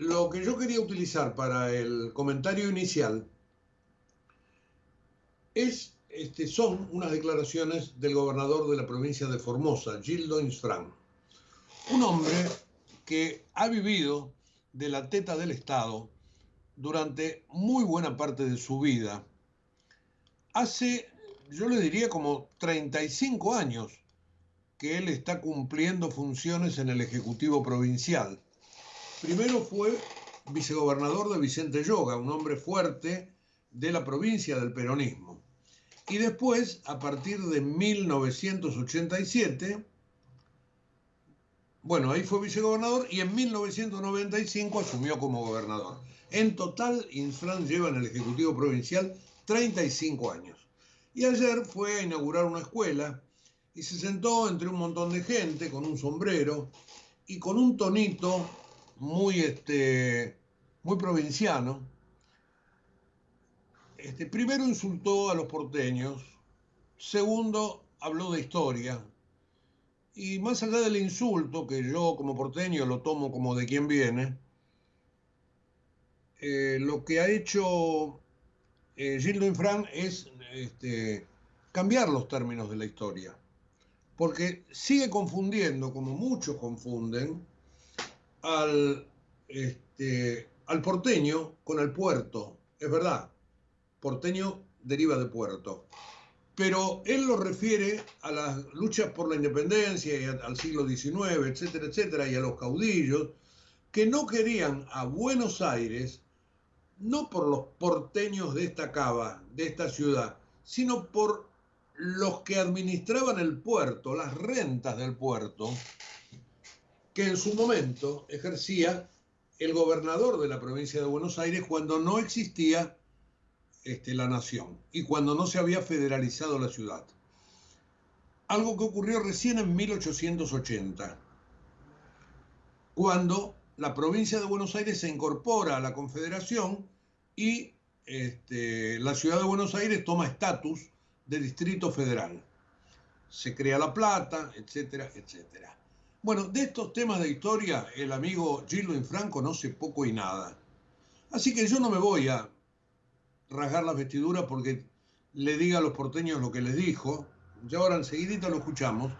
lo que yo quería utilizar para el comentario inicial es, este, son unas declaraciones del gobernador de la provincia de Formosa, Gildo Insfran. Un hombre que ha vivido de la teta del Estado durante muy buena parte de su vida. Hace, yo le diría, como 35 años que él está cumpliendo funciones en el Ejecutivo Provincial. Primero fue vicegobernador de Vicente Yoga, un hombre fuerte de la provincia del peronismo. Y después, a partir de 1987, bueno, ahí fue vicegobernador y en 1995 asumió como gobernador. En total, Infran lleva en el Ejecutivo Provincial 35 años. Y ayer fue a inaugurar una escuela y se sentó entre un montón de gente con un sombrero y con un tonito muy, este, muy provinciano. Este, primero insultó a los porteños, segundo habló de historia, y más allá del insulto, que yo como porteño lo tomo como de quien viene, eh, lo que ha hecho eh, Gildo Infran es este, cambiar los términos de la historia porque sigue confundiendo, como muchos confunden, al, este, al porteño con el puerto. Es verdad, porteño deriva de puerto. Pero él lo refiere a las luchas por la independencia y al siglo XIX, etcétera, etcétera, y a los caudillos que no querían a Buenos Aires, no por los porteños de esta cava, de esta ciudad, sino por los que administraban el puerto, las rentas del puerto, que en su momento ejercía el gobernador de la provincia de Buenos Aires cuando no existía este, la nación y cuando no se había federalizado la ciudad. Algo que ocurrió recién en 1880, cuando la provincia de Buenos Aires se incorpora a la Confederación y este, la ciudad de Buenos Aires toma estatus de Distrito Federal. Se crea La Plata, etcétera, etcétera. Bueno, de estos temas de historia el amigo Gildo Infran conoce poco y nada. Así que yo no me voy a rasgar las vestiduras porque le diga a los porteños lo que les dijo, ya ahora enseguidita lo escuchamos,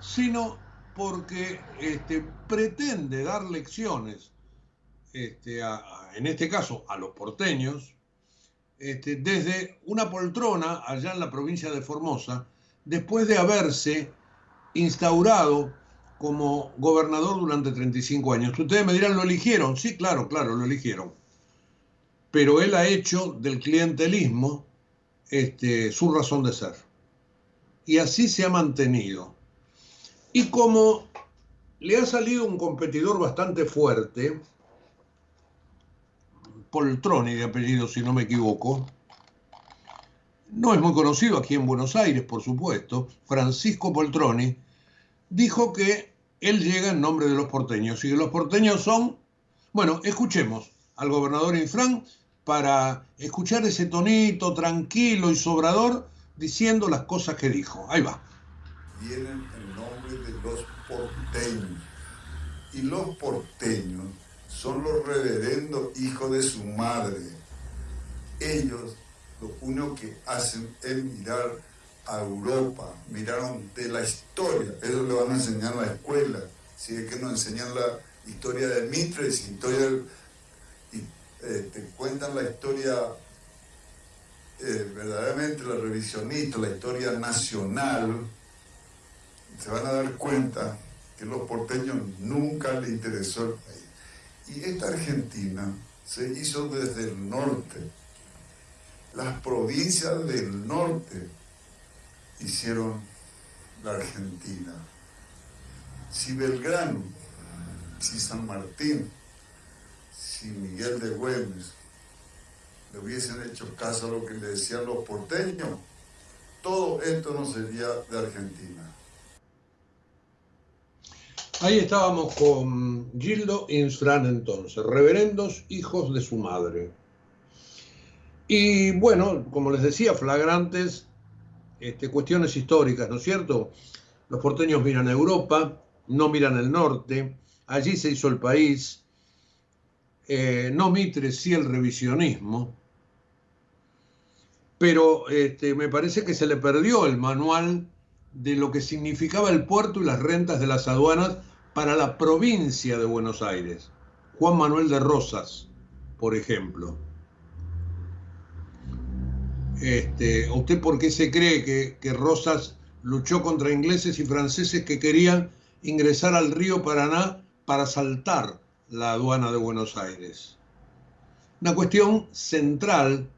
sino porque este, pretende dar lecciones, este, en este caso a los porteños, este, desde una poltrona allá en la provincia de Formosa, después de haberse instaurado como gobernador durante 35 años. Ustedes me dirán, ¿lo eligieron? Sí, claro, claro, lo eligieron. Pero él ha hecho del clientelismo este, su razón de ser. Y así se ha mantenido. Y como le ha salido un competidor bastante fuerte, Poltroni de apellido, si no me equivoco. No es muy conocido aquí en Buenos Aires, por supuesto. Francisco Poltroni dijo que él llega en nombre de los porteños y los porteños son... Bueno, escuchemos al gobernador Infran para escuchar ese tonito tranquilo y sobrador diciendo las cosas que dijo. Ahí va. Vienen en nombre de los porteños. Y los porteños son los reverendos hijos de su madre. Ellos lo único que hacen es mirar a Europa, miraron de la historia, eso le van a enseñar en la escuela, si es que nos enseñan la historia de Mitres, historia y eh, te cuentan la historia eh, verdaderamente la revisionista, la historia nacional, se van a dar cuenta que los porteños nunca les interesó el país. Y esta Argentina se hizo desde el norte. Las provincias del norte hicieron la Argentina. Si Belgrano, si San Martín, si Miguel de Güemes le hubiesen hecho caso a lo que le decían los porteños, todo esto no sería de Argentina. Ahí estábamos con Gildo Insfran entonces, reverendos hijos de su madre. Y bueno, como les decía, flagrantes este, cuestiones históricas, ¿no es cierto? Los porteños miran a Europa, no miran el norte, allí se hizo el país. eh, no Mitre, sí el revisionismo, pero este, me parece que se le perdió el manual de lo que significaba el puerto y las rentas de las aduanas para la provincia de Buenos Aires. Juan Manuel de Rosas, por ejemplo. Este, ¿Usted por qué se cree que, que Rosas luchó contra ingleses y franceses que querían ingresar al río Paraná para saltar la aduana de Buenos Aires? Una cuestión central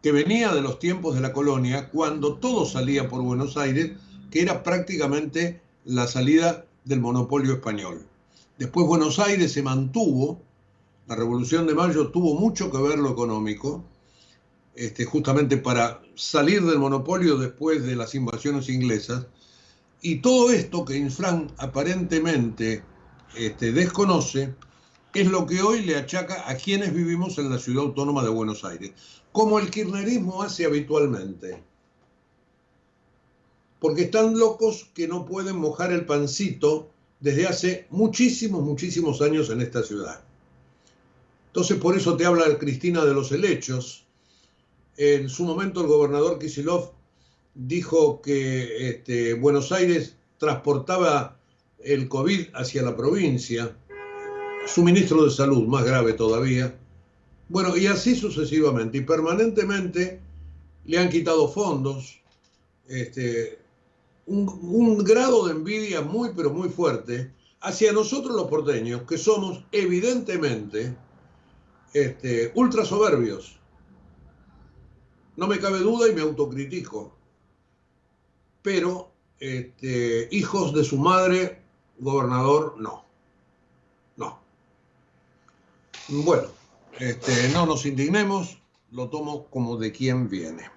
que venía de los tiempos de la colonia, cuando todo salía por Buenos Aires, que era prácticamente la salida del monopolio español. Después Buenos Aires se mantuvo, la Revolución de Mayo tuvo mucho que ver lo económico, este, justamente para salir del monopolio después de las invasiones inglesas, y todo esto que Infran aparentemente este, desconoce, es lo que hoy le achaca a quienes vivimos en la ciudad autónoma de Buenos Aires, como el kirchnerismo hace habitualmente. Porque están locos que no pueden mojar el pancito desde hace muchísimos, muchísimos años en esta ciudad. Entonces, por eso te habla Cristina de los helechos. En su momento, el gobernador Kisilov dijo que este, Buenos Aires transportaba el COVID hacia la provincia su ministro de Salud, más grave todavía. Bueno, y así sucesivamente. Y permanentemente le han quitado fondos. Este, un, grado de envidia muy, pero muy fuerte hacia nosotros los porteños, que somos evidentemente este, ultra soberbios. No me cabe duda y me autocritico. Pero este, hijos de su madre, gobernador, no. Bueno, este, no nos indignemos, lo tomo como de quien viene.